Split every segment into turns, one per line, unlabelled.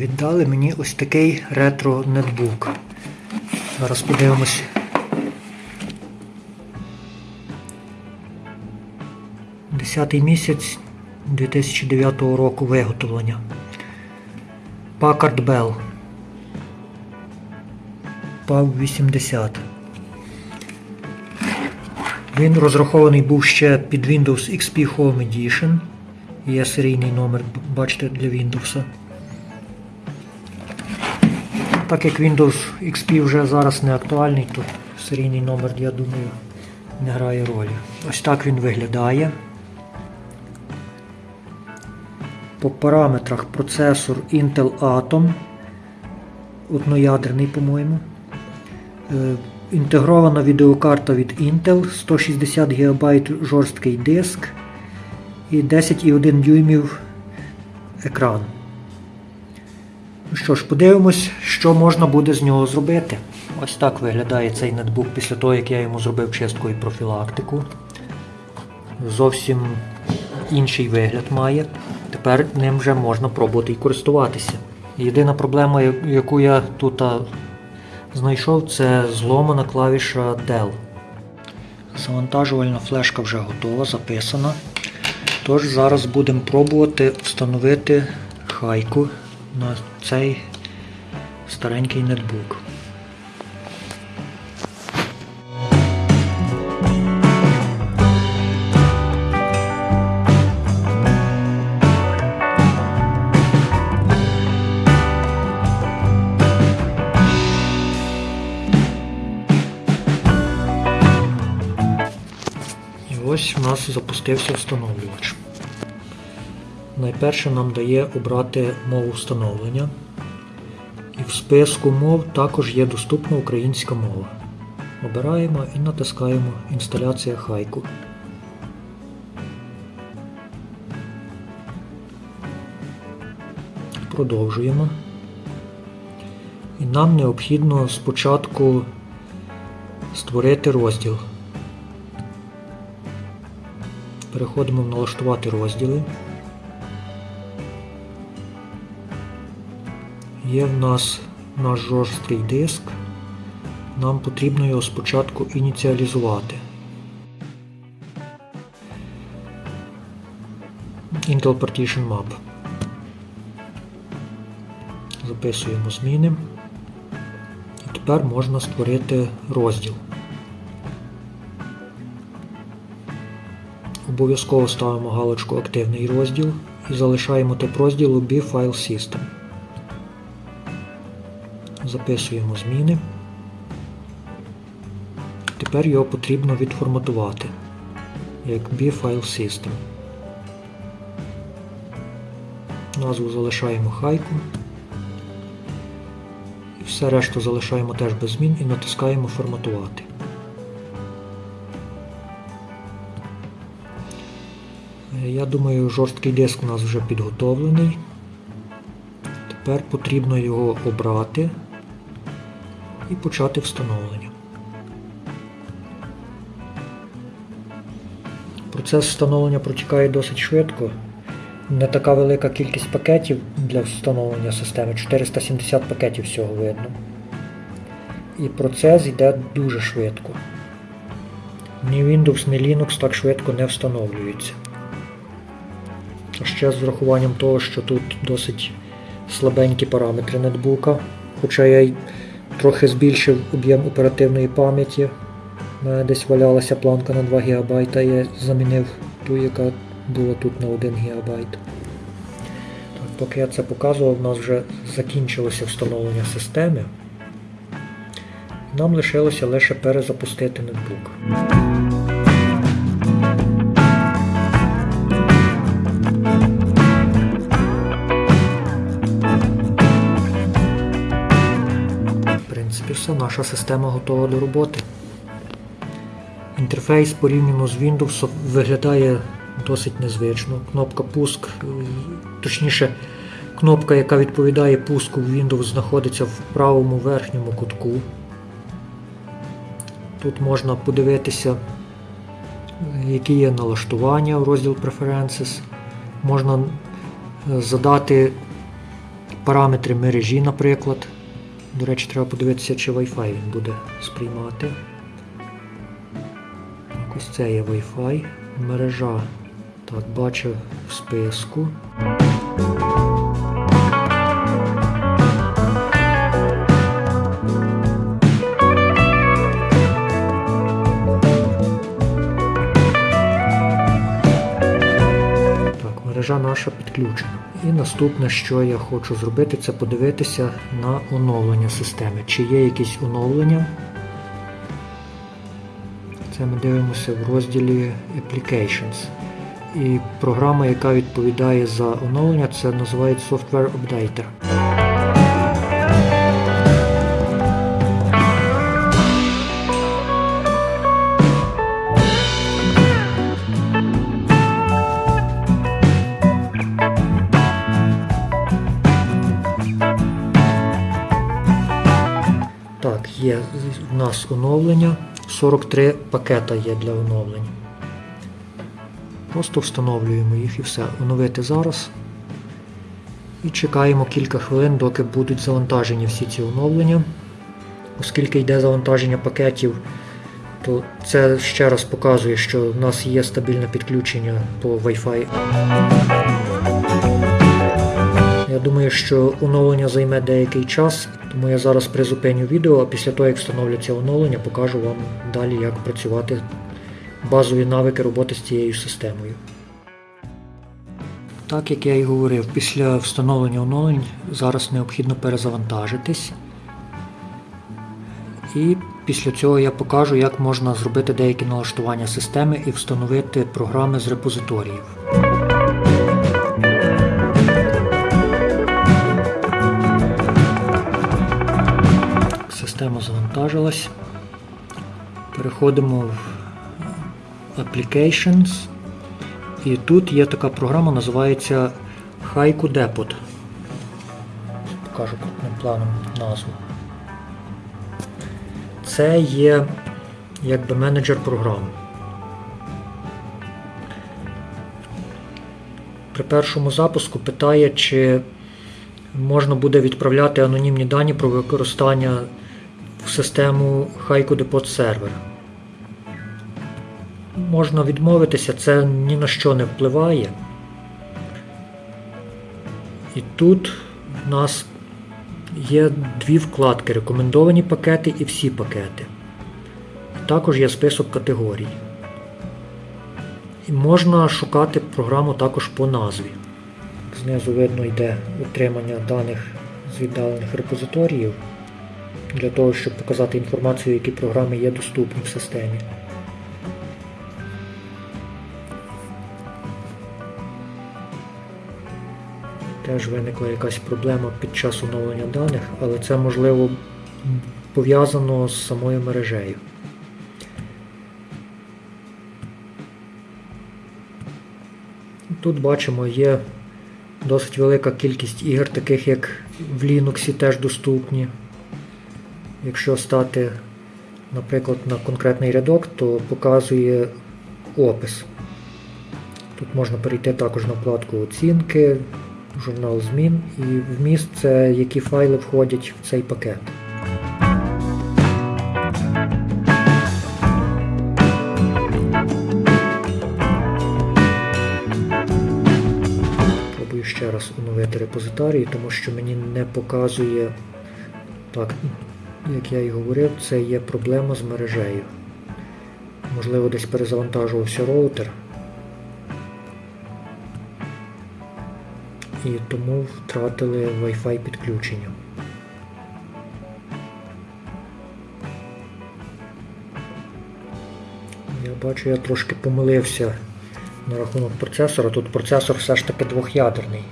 віддали мені ось такий ретро нетбук. Зараз подивимось. Десятий місяць 2009 року виготовлення. Packard Bell. PAV 80. Він розрахований був ще під Windows XP Home Edition. Є серійний номер, бачите, для Windows. Так як Windows XP вже зараз не актуальний, то серійний номер, я думаю, не грає ролі. Ось так він виглядає. По параметрах процесор Intel Atom. Одноядерний, по-моєму. Е, Інтегрована відеокарта від Intel, 160 ГБ жорсткий диск і 10,1 дюймів екран. Що ж, подивимось, що можна буде з нього зробити. Ось так виглядає цей нетбук після того, як я йому зробив чистку і профілактику. Зовсім інший вигляд має. Тепер ним вже можна пробувати і користуватися. Єдина проблема, яку я тут знайшов, це зломана клавіша Dell. Завантажувальна флешка вже готова, записана. Тож зараз будемо пробувати встановити хайку на цей старенький нетбук. Ось у нас запустився встановлювач. Найперше нам дає обрати мову встановлення. І в списку мов також є доступна українська мова. Обираємо і натискаємо Інсталяція хайку. Продовжуємо. І нам необхідно спочатку створити розділ. Переходимо в налаштувати розділи. Є в нас наш жорсткий диск. Нам потрібно його спочатку ініціалізувати. Intel Partition Map. Записуємо зміни. І тепер можна створити розділ. Обов'язково ставимо галочку Активний розділ і залишаємо тип розділу B File System. Записуємо зміни. Тепер його потрібно відформатувати як B-File System. Назву залишаємо хайку. І все решту залишаємо теж без змін і натискаємо форматувати. Я думаю, жорсткий диск у нас вже підготовлений. Тепер потрібно його обрати і почати встановлення. Процес встановлення протікає досить швидко. Не така велика кількість пакетів для встановлення системи, 470 пакетів всього видно. І процес йде дуже швидко. Ні Windows, ні Linux так швидко не встановлюються. А ще з врахуванням того, що тут досить слабенькі параметри нетбука, хоча я й трохи збільшив об'єм оперативної пам'яті. У мене десь валялася планка на 2 ГБ, я замінив ту, яка була тут на 1 ГБ. Поки я це показував, у нас вже закінчилося встановлення системи. Нам лишилося лише перезапустити ноутбук. Все, наша система готова до роботи. Інтерфейс порівняно з Windows виглядає досить незвично. Кнопка пуск, е, точніше, кнопка, яка відповідає пуску в Windows, знаходиться в правому верхньому кутку. Тут можна подивитися, які є налаштування в розділ Preferences. Можна е, задати параметри мережі, наприклад. До речі, треба подивитися, чи Wi-Fi він буде сприймати. Так, Ось це є Wi-Fi. Мережа. Так, бачу в списку. Мережа наша підключена. І наступне, що я хочу зробити, це подивитися на оновлення системи. Чи є якісь оновлення? Це ми дивимося в розділі Applications. І програма, яка відповідає за оновлення, це називається Software Updater. Є в нас оновлення. 43 пакета є для оновлень. Просто встановлюємо їх і все. Оновити зараз. І чекаємо кілька хвилин, доки будуть завантажені всі ці оновлення. Оскільки йде завантаження пакетів, то це ще раз показує, що в нас є стабільне підключення по Wi-Fi. Я думаю, що оновлення займе деякий час, тому я зараз призупиню відео, а після того, як встановляться оновлення, покажу вам далі, як працювати базові навики роботи з цією системою. Так як я і говорив, після встановлення оновлень зараз необхідно перезавантажитись. І після цього я покажу, як можна зробити деякі налаштування системи і встановити програми з репозиторіїв. Система завантажилась. Переходимо в Applications. І тут є така програма, називається Haiku Depot. Покажу крупним планом назву. Це є якби менеджер програм. При першому запуску питає, чи можна буде відправляти анонімні дані про використання систему Haiku Depot Server. Можна відмовитися, це ні на що не впливає. І тут в нас є дві вкладки рекомендовані пакети і всі пакети. Також є список категорій. І можна шукати програму також по назві. Знизу видно йде отримання даних з віддалених репозиторіїв для того, щоб показати інформацію, які програми є доступні в системі. Теж виникла якась проблема під час оновлення даних, але це можливо пов'язано з самою мережею. Тут бачимо є досить велика кількість ігор, таких як в Linux теж доступні. Якщо стати, наприклад, на конкретний рядок, то показує опис. Тут можна перейти також на вкладку оцінки, журнал змін і вміст це які файли входять в цей пакет. Пробую ще раз оновити репозиторій, тому що мені не показує так, як я і говорив, це є проблема з мережею. Можливо, десь перезавантажувався роутер. І тому втратили Wi-Fi підключення. Я бачу, я трошки помилився на рахунок процесора. Тут процесор все ж таки двох'ядерний.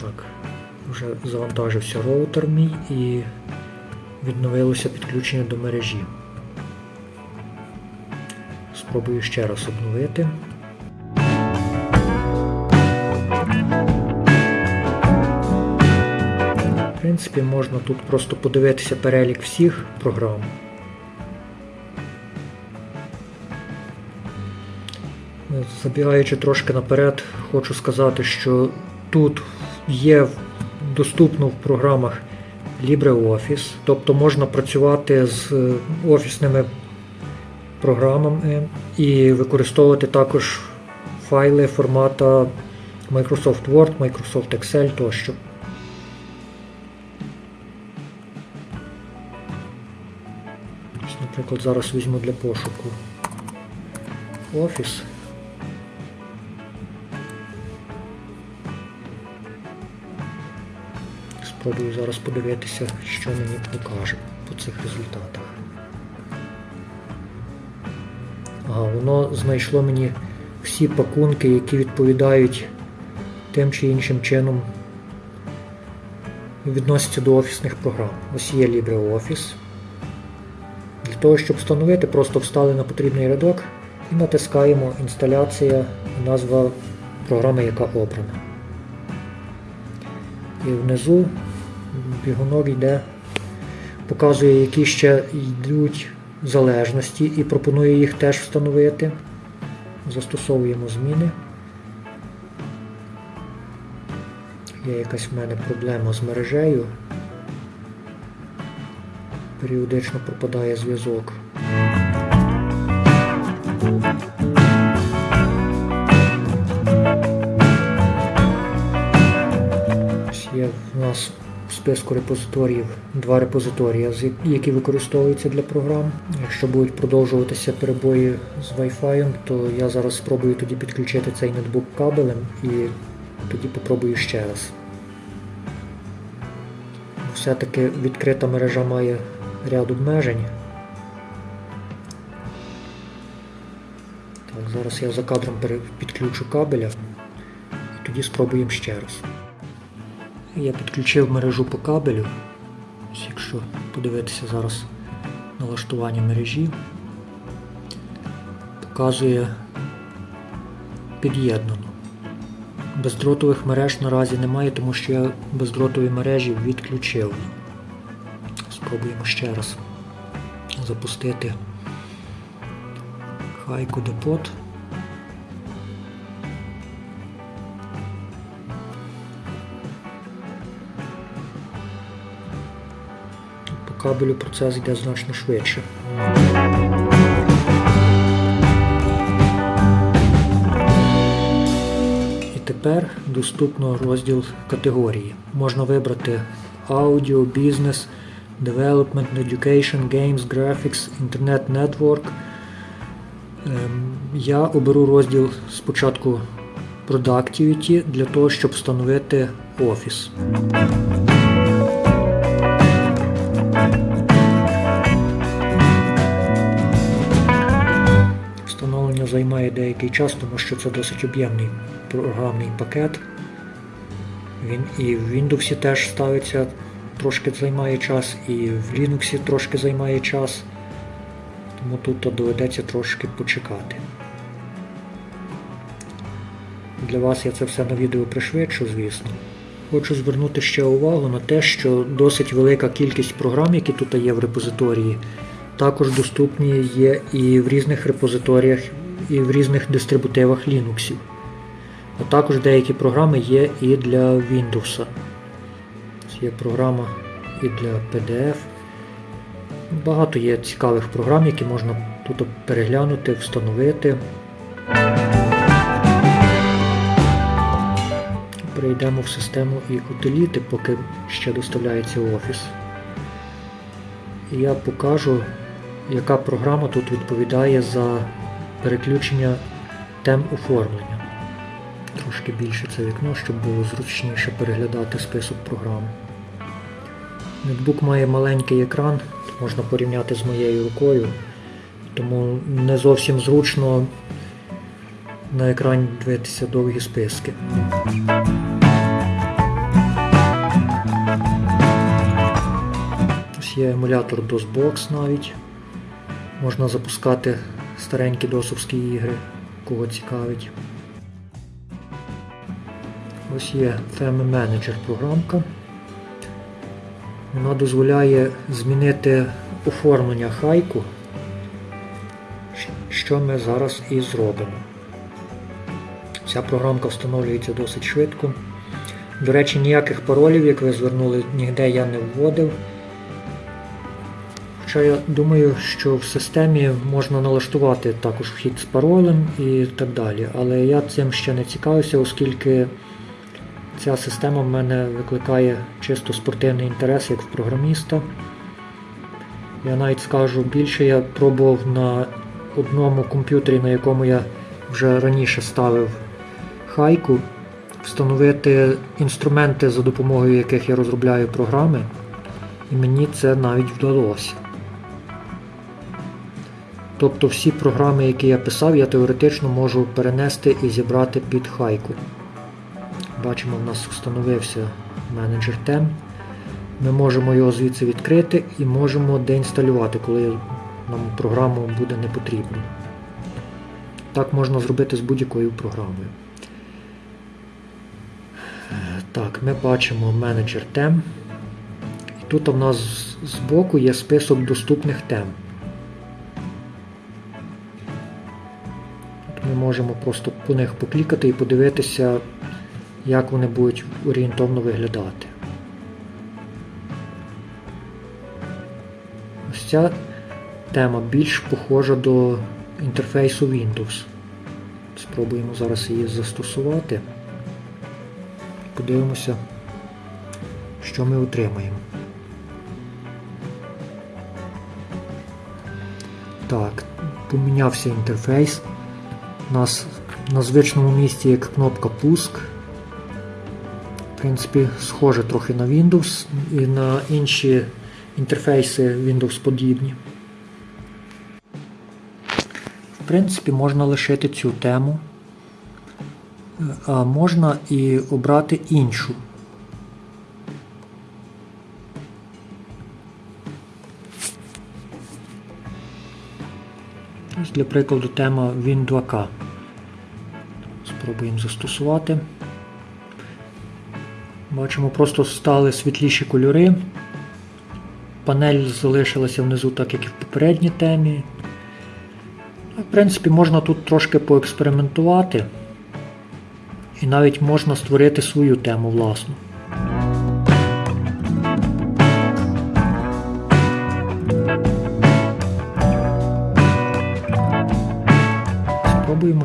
Так, вже завантажився роутер мій і відновилося підключення до мережі. Спробую ще раз обновити. В принципі, можна тут просто подивитися перелік всіх програм. Забігаючи трошки наперед, хочу сказати, що тут є доступно в програмах LibreOffice, тобто можна працювати з е, офісними програмами і використовувати також файли формата Microsoft Word, Microsoft Excel тощо. Наприклад, зараз візьму для пошуку Office. Спробую зараз подивитися, що мені покаже по цих результатах. Ага, воно знайшло мені всі пакунки, які відповідають тим чи іншим чином відносяться до офісних програм. Ось є LibreOffice. Для того, щоб встановити, просто встали на потрібний рядок і натискаємо інсталяція назва програми, яка обрана. І внизу бігунок йде, показує, які ще йдуть залежності і пропонує їх теж встановити. Застосовуємо зміни. Є якась в мене проблема з мережею. Періодично пропадає зв'язок. Є в нас списку репозиторіїв два репозиторії, які використовуються для програм. Якщо будуть продовжуватися перебої з Wi-Fi, то я зараз спробую тоді підключити цей ноутбук кабелем і тоді попробую ще раз. Все-таки відкрита мережа має ряд обмежень. Так, зараз я за кадром підключу кабеля і тоді спробуємо ще раз. Я підключив мережу по кабелю. Ось Якщо подивитися зараз налаштування мережі, показує під'єднано. Бездротових мереж наразі немає, тому що я бездротові мережі відключив. Спробуємо ще раз запустити хайку депот. Кабелю процес йде значно швидше. І тепер доступно розділ категорії. Можна вибрати Audio, Business, Development, Education, Games, Graphics, Internet Network. Ем, Я оберу розділ спочатку Productivity для того, щоб встановити офіс. Займає деякий час, тому що це досить об'ємний програмний пакет. Він і в Windows теж ставиться, трошки займає час, і в Linux трошки займає час. Тому тут доведеться трошки почекати. Для вас я це все на відео пришвидшу, звісно. Хочу звернути ще увагу на те, що досить велика кількість програм, які тут є в репозиторії, також доступні є і в різних репозиторіях, і в різних дистрибутивах Linux. А також деякі програми є і для Windows. Є програма і для PDF. Багато є цікавих програм, які можна тут переглянути, встановити. Перейдемо в систему і утиліти, поки ще доставляється офіс. І я покажу, яка програма тут відповідає за переключення тем оформлення. Трошки більше це вікно, щоб було зручніше переглядати список програм. Ноутбук має маленький екран, можна порівняти з моєю рукою, тому не зовсім зручно на екрані дивитися довгі списки. Ось є емулятор DOSBox навіть. Можна запускати старенькі досовські ігри, кого цікавить. Ось є Theme Manager програмка. Вона дозволяє змінити оформлення хайку, що ми зараз і зробимо. Ця програмка встановлюється досить швидко. До речі, ніяких паролів, як ви звернули, ніде я не вводив. Хоча я думаю, що в системі можна налаштувати також вхід з паролем і так далі. Але я цим ще не цікавився, оскільки ця система в мене викликає чисто спортивний інтерес як в програміста. Я навіть скажу більше, я пробував на одному комп'ютері, на якому я вже раніше ставив хайку, встановити інструменти, за допомогою яких я розробляю програми, і мені це навіть вдалося. Тобто всі програми, які я писав, я теоретично можу перенести і зібрати під хайку. Бачимо, в нас встановився менеджер тем. Ми можемо його звідси відкрити і можемо деінсталювати, коли нам програму буде не потрібно. Так можна зробити з будь-якою програмою. Так, ми бачимо менеджер тем. І тут у нас збоку є список доступних тем. Ми можемо просто по них поклікати і подивитися, як вони будуть орієнтовно виглядати. Ось ця тема більш похожа до інтерфейсу Windows. Спробуємо зараз її застосувати. Подивимося, що ми отримаємо. Так, помінявся інтерфейс. У нас на звичному місці є кнопка Пуск. В принципі, схоже трохи на Windows і на інші інтерфейси Windows подібні. В принципі, можна лишити цю тему, а можна і обрати іншу. Ось Для прикладу тема Win2K. Спробуємо застосувати. Бачимо, просто стали світліші кольори. Панель залишилася внизу, так як і в попередній темі. В принципі, можна тут трошки поекспериментувати. І навіть можна створити свою тему власну.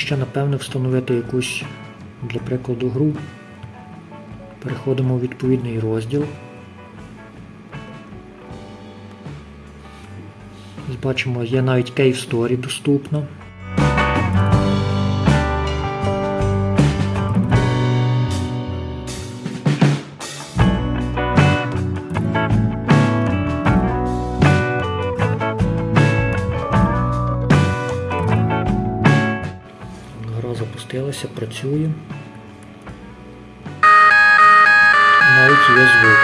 Ще, напевне, встановити якусь, для прикладу, гру. Переходимо у відповідний розділ. Бачимо, є навіть Cave Story доступна. Гра працює. Навіть є звук.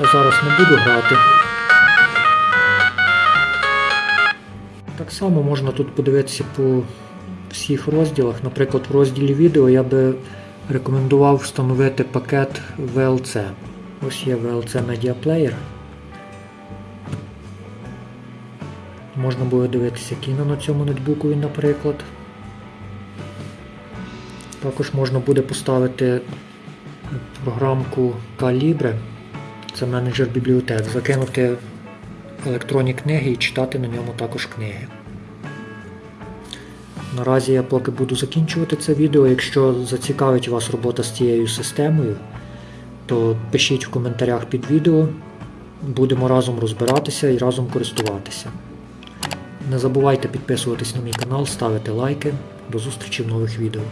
Я зараз не буду грати. Так само можна тут подивитися по всіх розділах. Наприклад, в розділі відео я би рекомендував встановити пакет VLC. Ось є VLC Media Player. Можна буде дивитися кіно на цьому нетбукові, наприклад. Також можна буде поставити програмку Calibre, це менеджер бібліотек, закинути електронні книги і читати на ньому також книги. Наразі я поки буду закінчувати це відео. Якщо зацікавить вас робота з цією системою, то пишіть в коментарях під відео. Будемо разом розбиратися і разом користуватися. Не забувайте підписуватись на мій канал, ставити лайки. До зустрічі в нових відео.